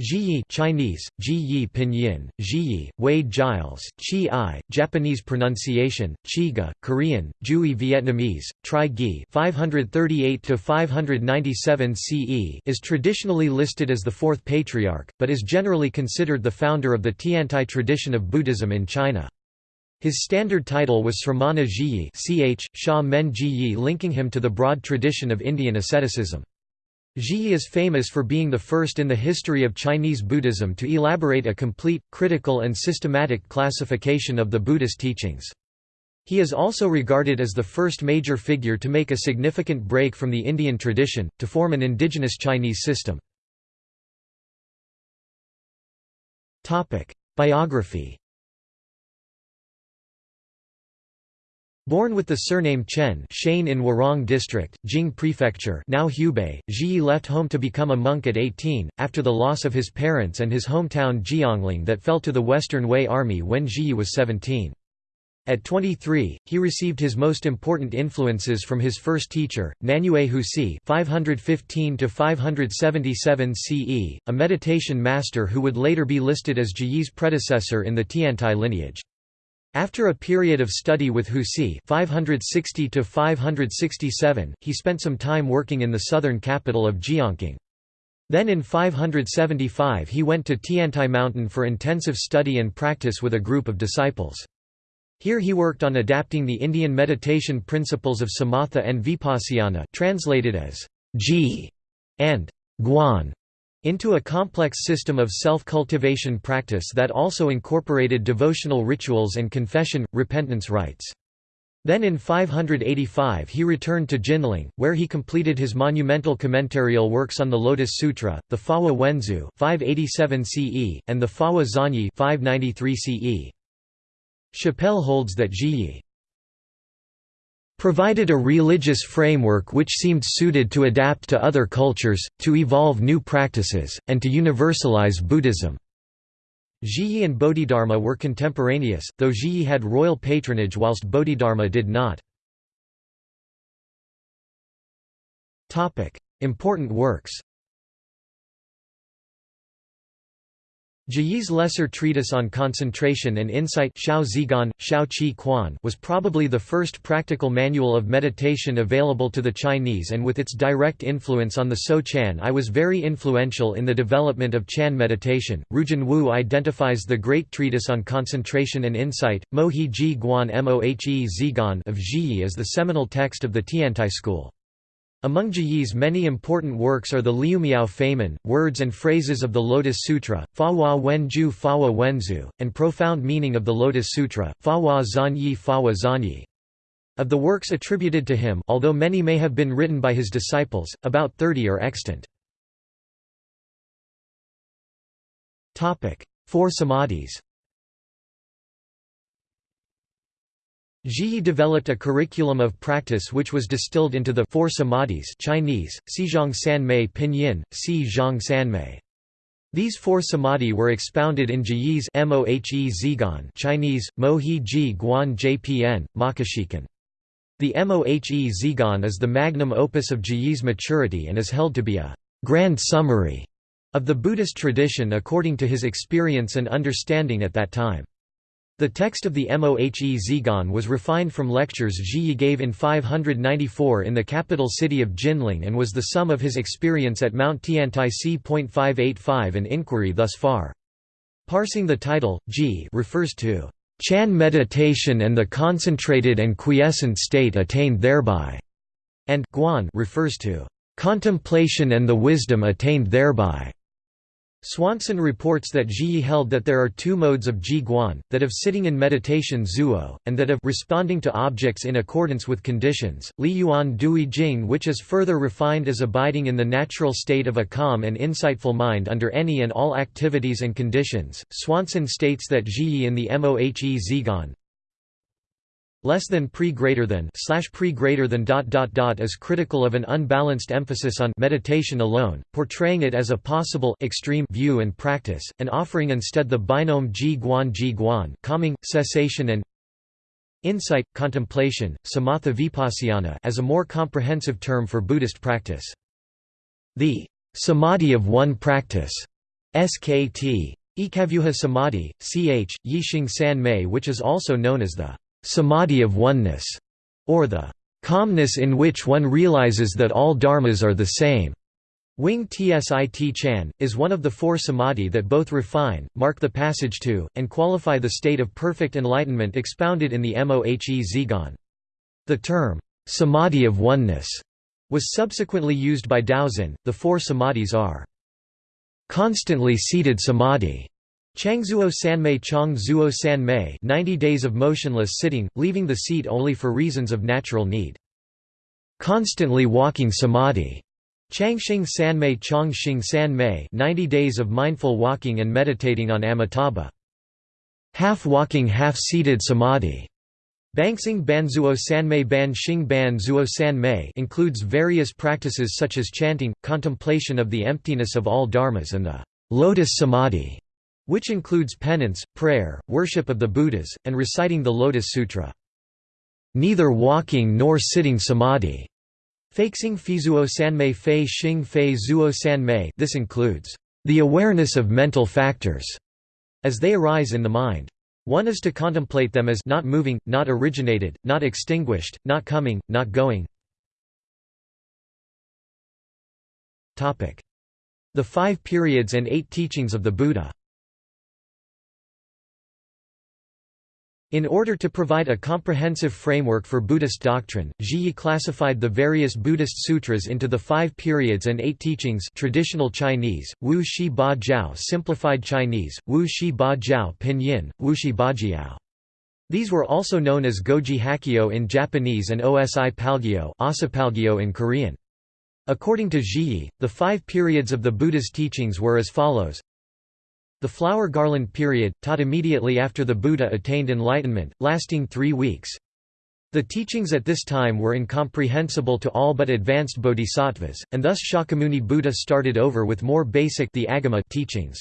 Zhiyi Chinese, Ji Pinyin, Zhiyi, Wade Giles, Chi I, Japanese pronunciation, Chiga, Korean, Jui Vietnamese, Tri Gi 538–597 CE is traditionally listed as the fourth patriarch, but is generally considered the founder of the Tiantai tradition of Buddhism in China. His standard title was Sramana Zhiyi ch. Sha Men Zhiyi linking him to the broad tradition of Indian asceticism. Zhiyi is famous for being the first in the history of Chinese Buddhism to elaborate a complete, critical and systematic classification of the Buddhist teachings. He is also regarded as the first major figure to make a significant break from the Indian tradition, to form an indigenous Chinese system. Biography Born with the surname Chen Shane in Huarong District, Jing Prefecture now Hubei, Zhiyi left home to become a monk at 18, after the loss of his parents and his hometown Jiangling that fell to the Western Wei army when Zhiyi was 17. At 23, he received his most important influences from his first teacher, Nanyue Huisi (515–577 CE), a meditation master who would later be listed as Zhiyi's predecessor in the Tiantai lineage. After a period of study with Huisi 560 he spent some time working in the southern capital of Jiangqing. Then in 575 he went to Tiantai Mountain for intensive study and practice with a group of disciples. Here he worked on adapting the Indian meditation principles of samatha and vipassana translated as ji and guan into a complex system of self-cultivation practice that also incorporated devotional rituals and confession, repentance rites. Then in 585 he returned to Jinling, where he completed his monumental commentarial works on the Lotus Sutra, the Fawa Wenzu 587 CE, and the Fawa Zanyi 593 CE. Chappell holds that Zhiyi provided a religious framework which seemed suited to adapt to other cultures, to evolve new practices, and to universalize Buddhism. Zhiyi and Bodhidharma were contemporaneous, though Zhiyi had royal patronage whilst Bodhidharma did not. Important works Zhiyi's lesser treatise on concentration and insight Xiao Zigan, Xiao Qi Quan was probably the first practical manual of meditation available to the Chinese and with its direct influence on the So Chan I was very influential in the development of Chan meditation. Rujun Wu identifies the great treatise on concentration and insight, Mohi Ji Guan Mohe Zhiguan of Zhiyi as the seminal text of the Tiantai school. Among Zhiyi's many important works are the Liumiao Feimen, Words and Phrases of the Lotus Sutra, Fa Wenju Fawa Wenzu, and Profound Meaning of the Lotus Sutra, Fawa Zanyi Fawa Zanyi. Of the works attributed to him although many may have been written by his disciples, about 30 are extant. Four Samadhis Zhiyi developed a curriculum of practice which was distilled into the Four Samadhis Chinese, Xizhang Sanmei Pinyin, Si Zhang Sanmei. These four samadhi were expounded in Zhiyi's Mohe Zhiguan Chinese, Mohi Ji Guan Jpn, Makashikan. The Mohe Zhiguan is the magnum opus of Zhiyi's maturity and is held to be a grand summary of the Buddhist tradition according to his experience and understanding at that time. The text of the Mohe Zhiguan was refined from lectures Zhiyi gave in 594 in the capital city of Jinling and was the sum of his experience at Mount Tiantai c.585 and inquiry thus far. Parsing the title, Ji refers to Chan meditation and the concentrated and quiescent state attained thereby, and Guan refers to contemplation and the wisdom attained thereby. Swanson reports that Zhiyi held that there are two modes of Ji Guan, that of sitting in meditation zuo, and that of responding to objects in accordance with conditions, Li Yuan Dui Jing which is further refined as abiding in the natural state of a calm and insightful mind under any and all activities and conditions. Swanson states that Zhiyi in the Mohe Zhiguan, less than pre greater than slash pre greater than dot dot dot is critical of an unbalanced emphasis on meditation alone, portraying it as a possible extreme view and practice, and offering instead the binome ji guan ji guan calming, cessation and insight, contemplation, samatha vipassana as a more comprehensive term for Buddhist practice. The samadhi of one practice SKT. Ekavyuha Samadhi, ch. Yixing San Mei which is also known as the Samadhi of Oneness, or the calmness in which one realizes that all dharmas are the same. Wing Tsit Chan, is one of the four samadhi that both refine, mark the passage to, and qualify the state of perfect enlightenment expounded in the Mohe Zhigan. The term, samadhi of oneness, was subsequently used by Daoxin. The four samadhis are constantly seated samadhi, Changzuo Sanmei Chang Zuo Sanmei 90 days of motionless sitting, leaving the seat only for reasons of natural need. Constantly walking samadhi, Changxing Sanmei Chongxing Sanmei 90 days of mindful walking and meditating on Amitabha. Half-walking half-seated samadhi Banxing Banzuo Sanmei Ban Xing Ban Zuo Sanmei includes various practices such as chanting, contemplation of the emptiness of all dharmas and the lotus samadhi, which includes penance, prayer, worship of the Buddhas, and reciting the Lotus Sutra. Neither walking nor sitting samadhi Faixing Fizuo Sanmei Fei Xing Fei Zuo Sanmei this includes the awareness of mental factors as they arise in the mind. One is to contemplate them as not moving, not originated, not extinguished, not coming, not going. The five periods and eight teachings of the Buddha In order to provide a comprehensive framework for Buddhist doctrine, Zhiyi classified the various Buddhist sutras into the five periods and eight teachings traditional Chinese, Wu Shi Ba Jiao simplified Chinese, Wu Shi Ba Jiao pinyin, Wu Shi Ba Jiao. These were also known as Goji Hakkyo in Japanese and Osi Palgyo, Palgyo in Korean. According to Zhiyi, the five periods of the Buddha's teachings were as follows the flower garland period, taught immediately after the Buddha attained enlightenment, lasting three weeks. The teachings at this time were incomprehensible to all but advanced bodhisattvas, and thus Shakyamuni Buddha started over with more basic the Agama teachings.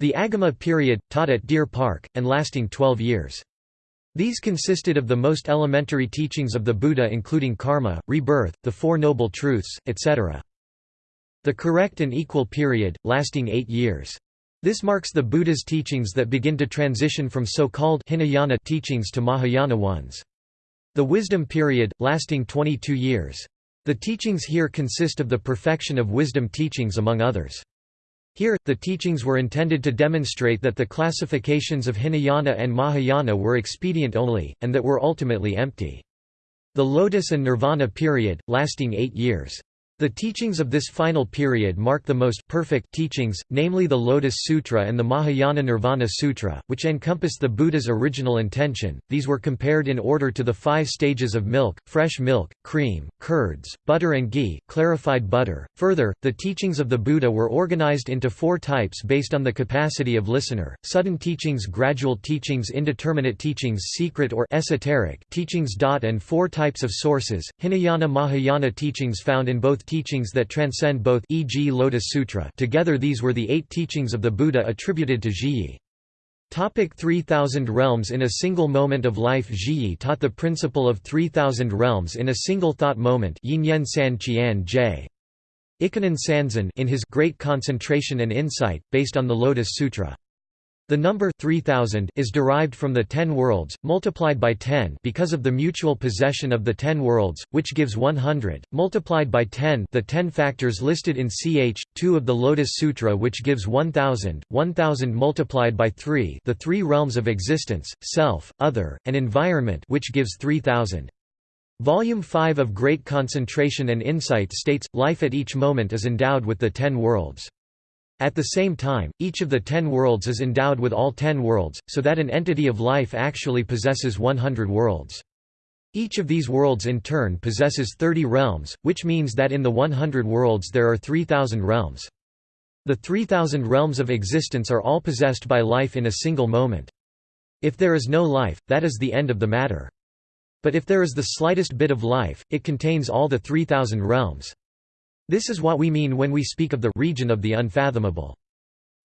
The Agama period, taught at Deer Park, and lasting 12 years. These consisted of the most elementary teachings of the Buddha including karma, rebirth, the Four Noble Truths, etc. The correct and equal period, lasting eight years. This marks the Buddha's teachings that begin to transition from so-called Hinayana teachings to Mahayana ones. The wisdom period, lasting 22 years. The teachings here consist of the perfection of wisdom teachings among others. Here, the teachings were intended to demonstrate that the classifications of Hinayana and Mahayana were expedient only, and that were ultimately empty. The Lotus and Nirvana period, lasting eight years. The teachings of this final period mark the most perfect teachings, namely the Lotus Sutra and the Mahayana Nirvana Sutra, which encompass the Buddha's original intention. These were compared in order to the five stages of milk, fresh milk, cream, curds, butter and ghee, clarified butter. Further, the teachings of the Buddha were organized into four types based on the capacity of listener: sudden teachings, gradual teachings, indeterminate teachings, secret or esoteric teachings. And four types of sources: Hinayana Mahayana teachings found in both teachings that transcend both e.g. Lotus Sutra together these were the eight teachings of the Buddha attributed to Zhiyi. Topic 3000 realms In a single moment of life Zhiyi taught the principle of 3000 realms in a single thought moment Yinyen San Sanzan in his Great Concentration and Insight, based on the Lotus Sutra. The number 3000 is derived from the ten worlds, multiplied by 10 because of the mutual possession of the ten worlds, which gives 100, multiplied by 10 the ten factors listed in ch. 2 of the Lotus Sutra which gives 1000, 1000 multiplied by 3 the three realms of existence, self, other, and environment which gives 3000. Volume 5 of Great Concentration and Insight states, life at each moment is endowed with the ten worlds. At the same time, each of the ten worlds is endowed with all ten worlds, so that an entity of life actually possesses 100 worlds. Each of these worlds in turn possesses 30 realms, which means that in the 100 worlds there are 3,000 realms. The 3,000 realms of existence are all possessed by life in a single moment. If there is no life, that is the end of the matter. But if there is the slightest bit of life, it contains all the 3,000 realms. This is what we mean when we speak of the region of the unfathomable.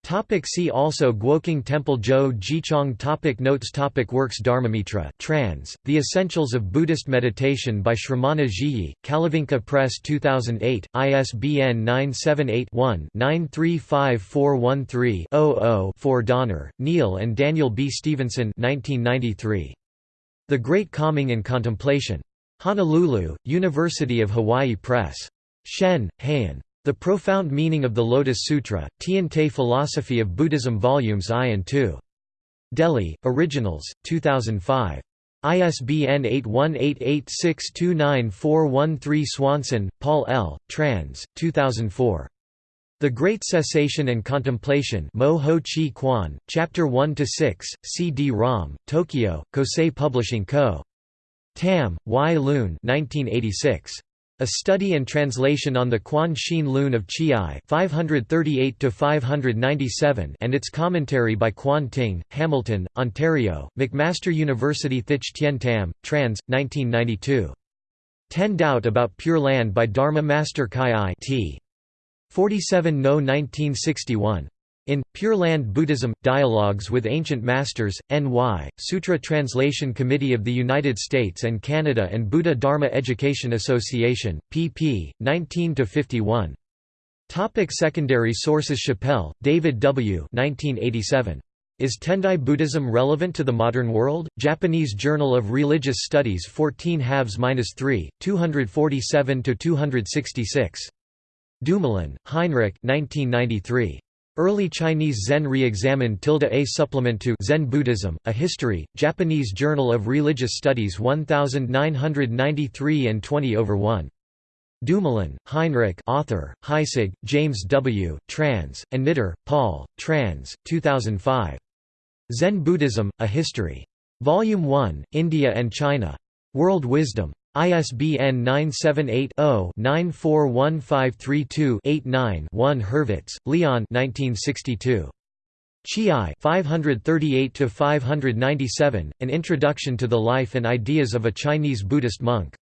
Topic see also Guoqing Temple Zhou Jichong topic Notes topic Works Dharmamitra trans, The Essentials of Buddhist Meditation by Shramana Zhiyi, Kalavinka Press 2008, ISBN 978-1-935413-00-4 Donner, Neil and Daniel B. Stevenson 1993. The Great Calming and Contemplation. Honolulu, University of Hawaii Press. Shen, Heian. The Profound Meaning of the Lotus Sutra, Tian Philosophy of Buddhism Volumes I and II. Delhi, Originals, 2005. ISBN 8188629413 Swanson, Paul L., trans. 2004. The Great Cessation and Contemplation Mo Ho Chi Kwan, Chapter 1–6, CD-ROM, Tokyo, Kosei Publishing Co. Tam, Y. Loon 1986. A Study and Translation on the Quan Shin Lun of Chih-i 538 and its commentary by Quan Ting, Hamilton, Ontario, McMaster University Thich Tien Tam, trans. 1992. Ten Doubt About Pure Land by Dharma Master Kai I t. 47 No 1961. In, Pure Land Buddhism, Dialogues with Ancient Masters, N.Y., Sutra Translation Committee of the United States and Canada and Buddha Dharma Education Association, pp. 19–51. Topic secondary sources Chappell, David W. 1987. Is Tendai Buddhism relevant to the modern world? Japanese Journal of Religious Studies 14 halves-3, 247–266. Dumoulin, Heinrich 1993. Early Chinese Zen re-examined tilde a supplement to Zen Buddhism, A History, Japanese Journal of Religious Studies 1993 and 20 over 1. Dumoulin, Heinrich author, Heisig, James W., trans, and Knitter, Paul, trans, 2005. Zen Buddhism, A History. Volume 1, India and China. World Wisdom. ISBN 978-0-941532-89-1 Hurvitz, Leon 1962. Chih-i 538–597, An Introduction to the Life and Ideas of a Chinese Buddhist Monk.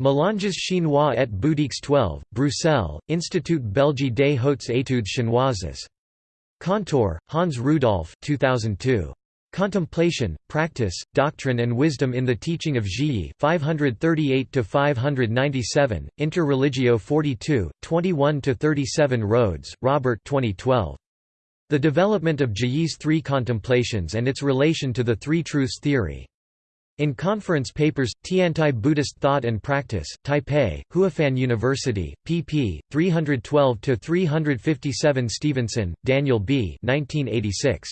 Mélanges chinois et bouddhiques 12, Bruxelles, Institut Belge des Hautes Études Chinoises. Kantor, Hans Rudolf 2002. Contemplation, Practice, Doctrine and Wisdom in the Teaching of Zhiyi 538–597, Inter Religio 42, 21–37 Rhodes, Robert 2012. The Development of Zhiyi's Three Contemplations and its Relation to the Three Truths Theory. In conference papers, Tiantai Buddhist Thought and Practice, Taipei, Huafan University, pp. 312–357 Stevenson, Daniel B. 1986.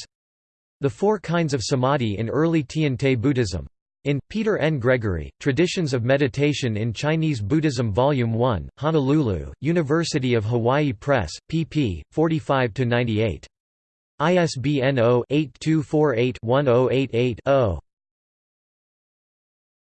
The Four Kinds of Samadhi in Early Tian-Te Buddhism. In, Peter N. Gregory, Traditions of Meditation in Chinese Buddhism Volume 1, Honolulu, University of Hawaii Press, pp. 45–98. ISBN 0-8248-1088-0.